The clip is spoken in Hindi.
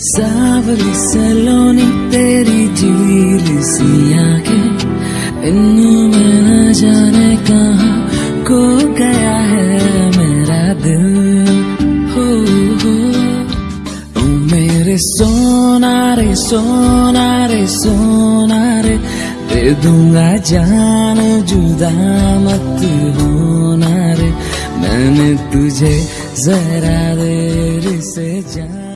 सावली सलोनी तेरी झील सी आँखें इनमें न जाने कहा को गया है मेरा दिल। हो हो। ओ मेरे सोना रे सोना रे सोना रे, दे दूँगा जान, जुदा मत होना रे। मैंने तुझे जरा देर से जान